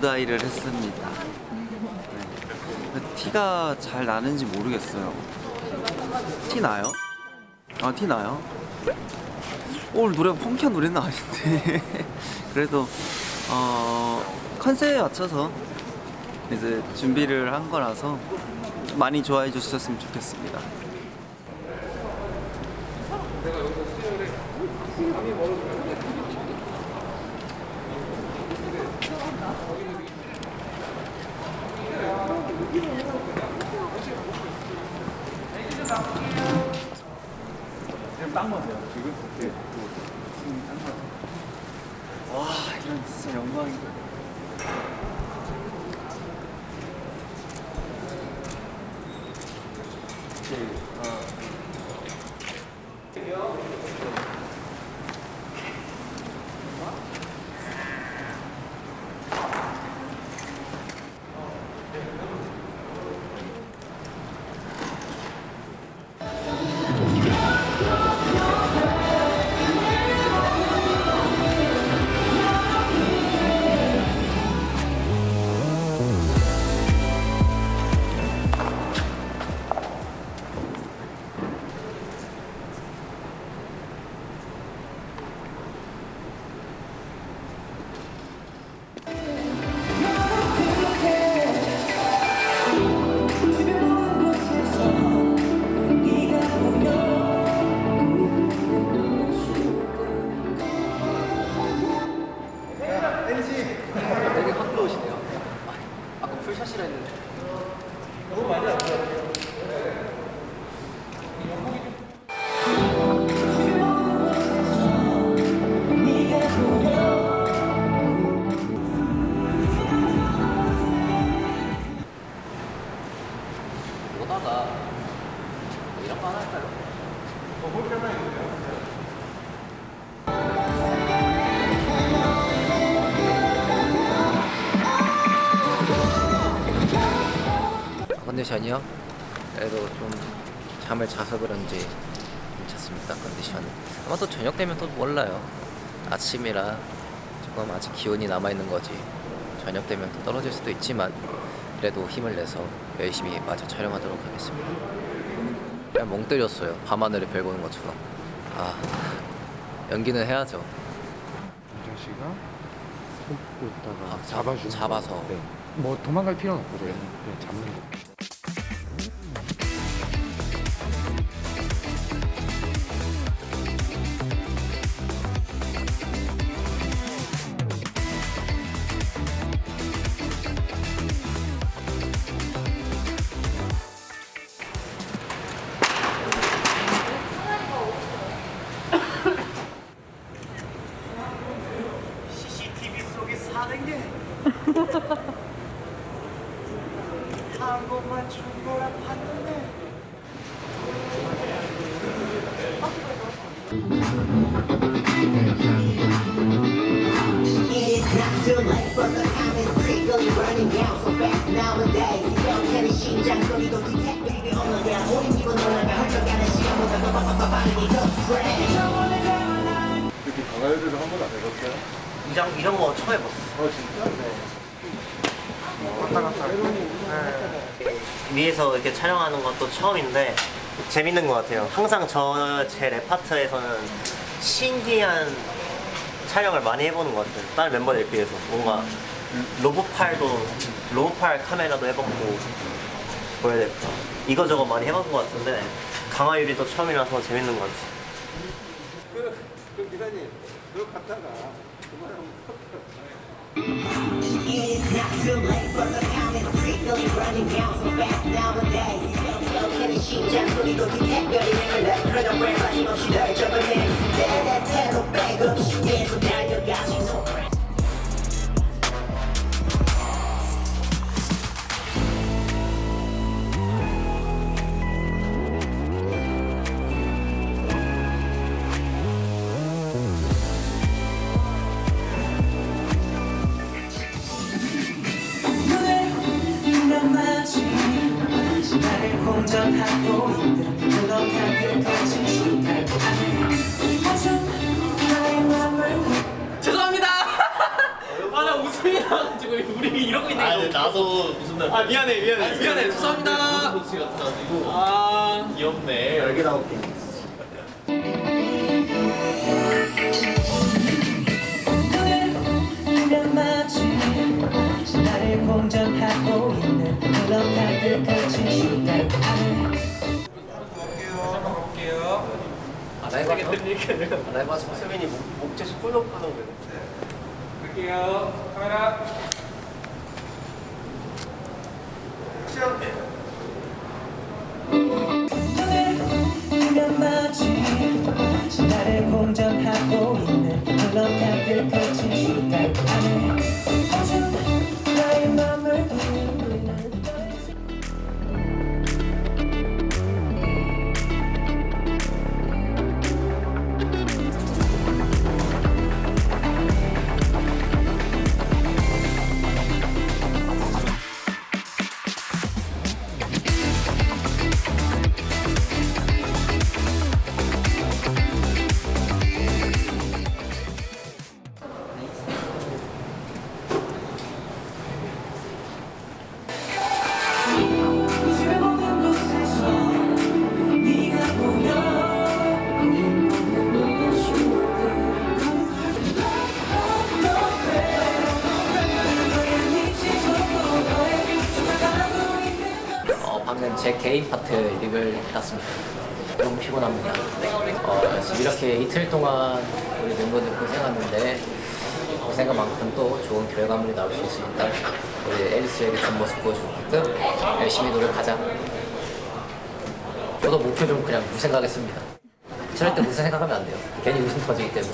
오다이를 했습니다. 네. 티가 잘 나는지 모르겠어요. 티 나요? 아, 티 나요? 오늘 노래가 펑키한 노래는 아닌데. 그래도, 어, 컨셉에 맞춰서 이제 준비를 한 거라서 많이 좋아해 주셨으면 좋겠습니다. 와, 이런 진짜 영광이다. 컨디션이요? 그래도 좀 잠을 자서 그런지 괜찮습니다 컨디션은 아마 또 저녁 되면 또 몰라요 아침이라 조금 아직 기운이 남아있는 거지 저녁 되면 또 떨어질 수도 있지만 그래도 힘을 내서 열심히 마저 촬영하도록 하겠습니다 그냥 멍 때렸어요 밤하늘에 별 보는 것처럼 아 연기는 해야죠 윤정 씨가 손 뻗고 있다가 아, 잡아주는 잡아서. 거. 네. 뭐 도망갈 필요는 없고요. 네, 잡는 거. 이렇게 강화요리를 한 번도 안 해봤어요? 이런, 이런 거 처음 해봤어. 어 진짜? 위에서 이렇게 촬영하는 것도 처음인데 재밌는 것 같아요. 항상 저제 레파트에서는 신기한 촬영을 많이 해보는 것 같아요. 다른 멤버들에 비해서 뭔가 로봇팔도 로봇팔 카메라도 해봤고 뭐야 될까 이거저거 많이 해본 것 같은데 강화유리도 처음이라서 재밌는 것 같아요. 그, 그 기사님 그거 갔다가 그만하면 too 信じるそにときてより眠れ体も今次第 죄송합니다. 아 나 웃음이 나가지고 우리 이러고 있는 거. 나도 무슨 날 아 미안해 미안해 미안해. 죄송합니다. 목소리 같아가지고. 아. 귀엽네. 열개 나올게. 나를 공전하고 있는 흘러가는 거친 시간 안 해봐. 안 해봐. 수빈이 목, 목젖이 꿀렁꿀렁 되네 갈게요. 카메라. 마치 나를 공전하고 개인 파트 립을 땄습니다. 너무 피곤합니다. 어, 지금 이렇게 이틀 동안 우리 멤버들 고생하는데 고생한 만큼 또 좋은 결과물이 나올 수 있으니까 우리 앨리스에게 좋은 모습 보여주게끔 열심히 노력하자. 저도 목표 좀 그냥 무생각했습니다. 절대 무슨 생각하면 안 돼요. 괜히 웃음 터지기 때문에.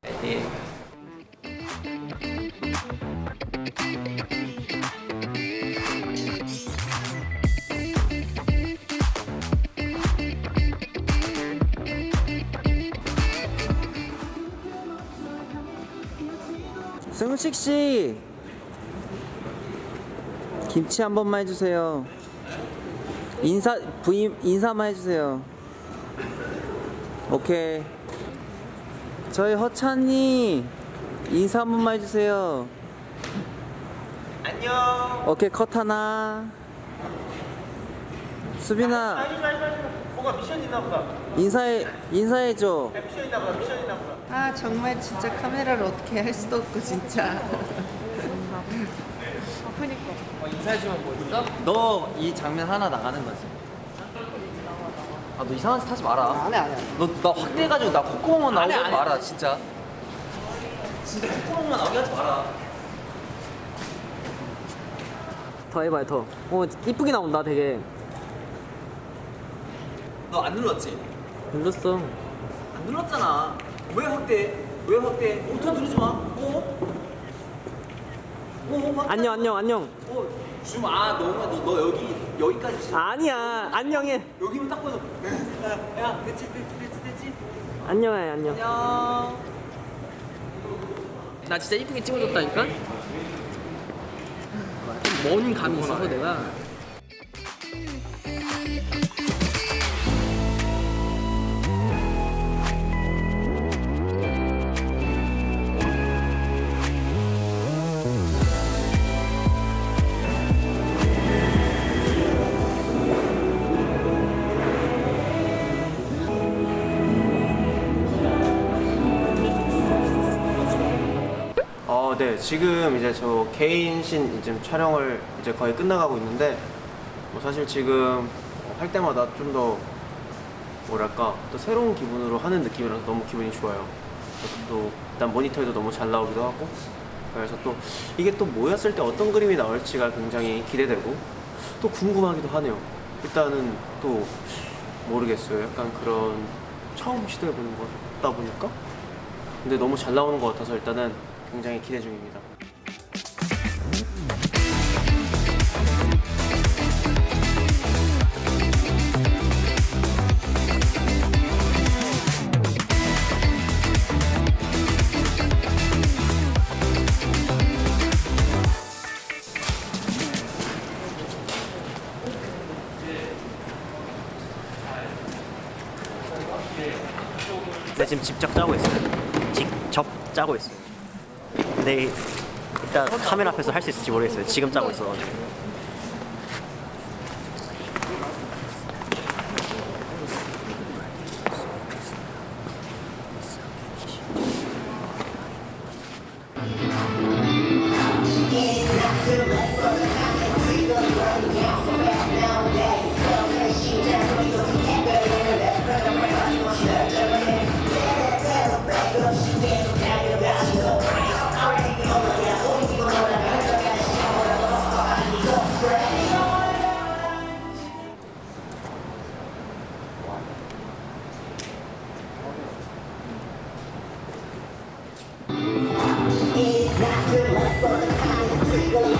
파이팅. 승식 씨 김치 한 번만 해주세요. 인사 부임 인사만 해주세요. 오케이. 저희 허찬이 인사 한 번만 해주세요. 안녕 오케이 컷 하나. 수빈아 아니 뭐가 미션 있나 보다 인사해 인사해줘. 미션 있나 보다 미션 있나 보다 아 정말 진짜 카메라를 어떻게 할 수도 없고 진짜 너이 장면 하나 나가는 거지. 아 너 이상한 짓 하지 마라. 안해 안해 너나 확대해가지고 나 콧구멍만 나오게 하지 마라 진짜. 진짜 콧구멍만 나오게 하지 마라. 더 해봐요 더. 어 이쁘게 나온다 되게. 너 안 눌렀지? 눌렀어. 안 눌렀잖아. 왜 확대? 왜 확대? auto 누르지 마. 어? 어? 안녕 안녕 안녕. 어? 줌 아, 너가 너, 너 여기 여기까지 지 아니야 안녕해. 여기만 딱 보여. 야, 야, 됐지, 됐지, 됐지, 됐지. 안녕해 안녕. 안녕. 나 진짜 이쁘게 찍어줬다니까. 먼 감이 있어서 내가. 네. 지금 이제 저 개인 신 이제 촬영을 이제 거의 끝나가고 있는데 뭐 사실 지금 할 때마다 좀 더 뭐랄까 또 새로운 기분으로 하는 느낌이라서 너무 기분이 좋아요. 또 일단 모니터에도 너무 잘 나오기도 하고 그래서 또 이게 또 모였을 때 어떤 그림이 나올지가 굉장히 기대되고 또 궁금하기도 하네요. 일단은 또 모르겠어요. 약간 그런 처음 시도해보는 거다 보니까 근데 너무 잘 나오는 것 같아서 일단은 굉장히 기대 중입니다. 네, 지금 직접 짜고 있어요. 직접 짜고 있어요. 근데 일단 카메라 앞에서 할 수 있을지 모르겠어요. 지금 짜고 있어가지고.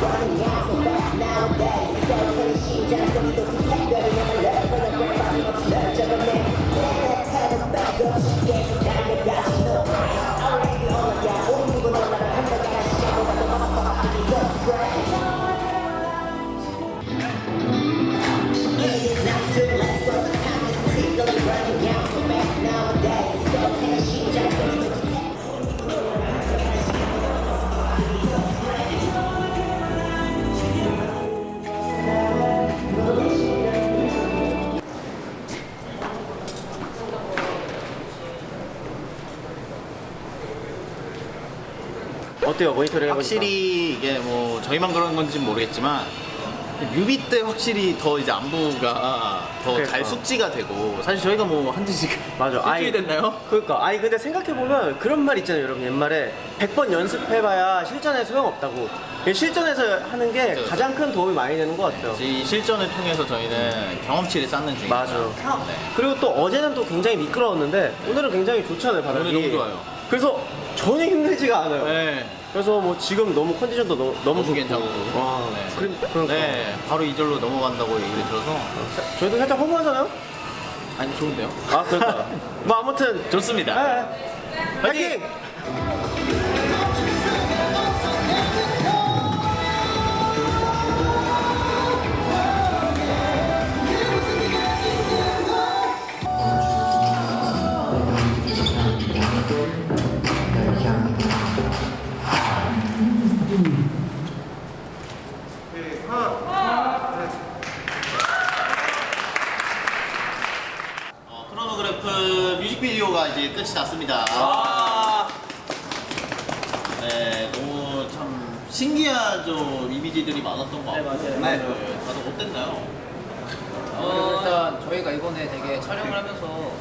Bye. 어때요 모니터링 해보니까? 확실히 이게 뭐 저희만 그런 건지 는 모르겠지만 뮤비 때 확실히 더 이제 안무가 더 잘 그러니까. 숙지가 되고 사실 저희가 뭐 한지 지금 맞아. 일주일 됐나요? 그러니까 아니 근데 생각해 보면 그런 말 있잖아요, 여러분. 옛말에 100번 연습해봐야 실전에 소용없다고. 실전에서 하는 게 그쵸. 가장 큰 도움이 많이 되는 것 같아요. 이 실전을 통해서 저희는 경험치를 쌓는 중입니다. 맞아. 네. 그리고 또 어제는 또 굉장히 미끄러웠는데 오늘은 굉장히 좋잖아요, 바닥이. 오늘 너무 좋아요. 그래서 전혀 힘들지가 않아요. 네. 그래서 뭐 지금 너무 컨디션도 너, 너무 너무. 괜찮고. 와, 네. 그래, 그러니까. 네, 바로 이절로 넘어간다고 얘기를 들어서 저희도 살짝 허무하잖아요? 아니 좋은데요? 아, 그러니까. 뭐 아무튼 좋습니다. 네. 파이팅! 어, 크 로노그래프 뮤직비디오가 이제 끝이 났습니다. 아, 네, 너무 참 신기하죠 이미지들이 많았던 것 같고. 맞아요. 네. 다들 어땠나요? 어, 일단 저희가 이번에 되게 촬영을 하면서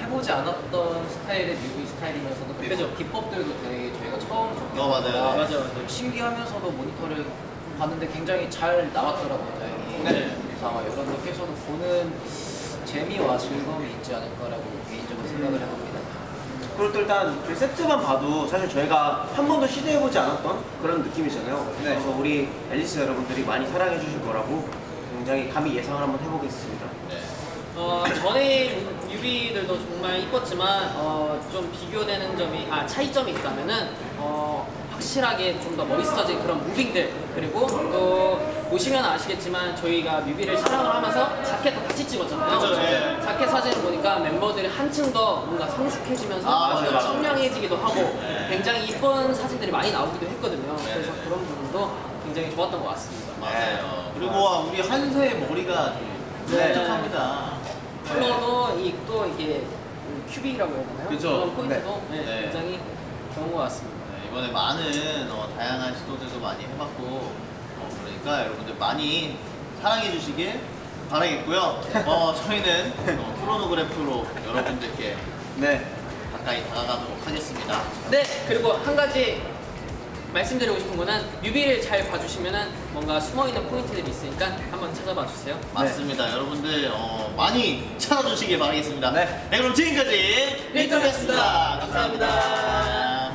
해보지 않았던 스타일의 뮤비 스타일이면서도 그죠 기법들도 되게 저희가 처음 접해보니까 어, 맞아요. 맞아, 맞아. 좀 신기하면서도 모니터를 봤는데 굉장히 잘 나왔더라고요 다행히 네. 그래서 아마 여러분들께서도 보는 재미와 즐거움이 있지 않을까라고 개인적으로 생각을 해봅니다 그리고 또 일단 저희 세트만 봐도 사실 저희가 한 번도 시도해보지 않았던 그런 느낌이잖아요. 그래서 우리 앨리스 여러분들이 많이 사랑해 주실 거라고 굉장히 감히 예상을 한번 해보겠습니다. 어, 전에 뮤비들도 정말 이뻤지만 어, 좀 비교되는 점이 아 차이점이 있다면은 어, 확실하게 좀 더 멋있어진 그런 무빙들 그리고 또 보시면 아시겠지만 저희가 뮤비를 촬영을 하면서 같이 찍었잖아요. 그죠, 예. 자켓 사진을 보니까 멤버들이 한층 더 뭔가 성숙해지면서 아, 맞아요, 맞아요. 청량해지기도 하고 굉장히 이쁜 사진들이 많이 나오기도 했거든요. 그래서 그런 부분도 굉장히 좋았던 것 같습니다. 맞아요. 그리고 와, 우리 한세의 머리가 네. 뾰족합니다. 컬러도 이 또 이게 큐빅이라고 해야 되나요? 그죠. 그런 포인트도 네, 네. 굉장히 좋은 것 같습니다. 네, 이번에 많은 어, 다양한 시도들도 많이 해봤고 어, 그러니까 여러분들 많이 사랑해 주시길 바라겠고요. 어, 저희는 어, 크로노그래프로 여러분들께 네. 가까이 다가가도록 하겠습니다. 네, 그리고 한 가지 말씀드리고 싶은 거는 뮤비를 잘 봐주시면은 뭔가 숨어있는 포인트들이 있으니까 한번 찾아봐 주세요. 맞습니다. 여러분들 어, 많이 찾아주시길 바라겠습니다. 네. 그럼 지금까지 리턴이었습니다. 감사합니다.